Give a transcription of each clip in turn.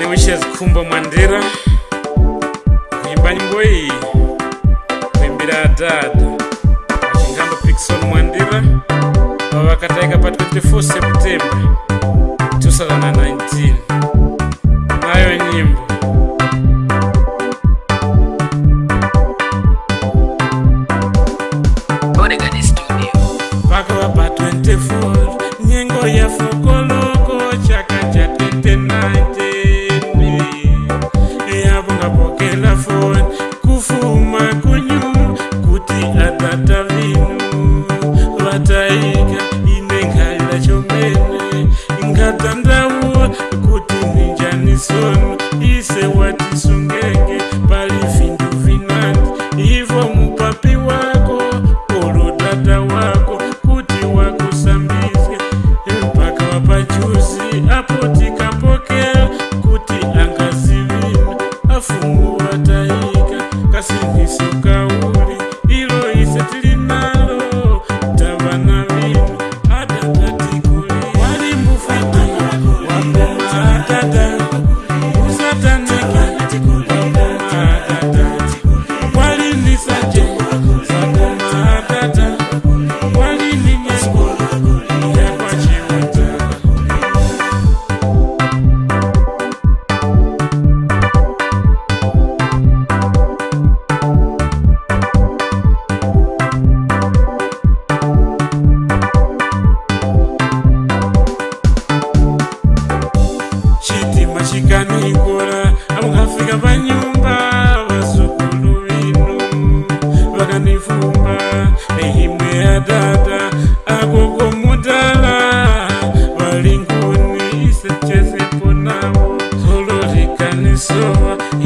ane wishes kumba mandera kuimba nyimbo iyi kuimbira adhadha chingamba pikison mandera vava vakataika pa24 september 2019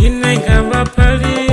inenga mapali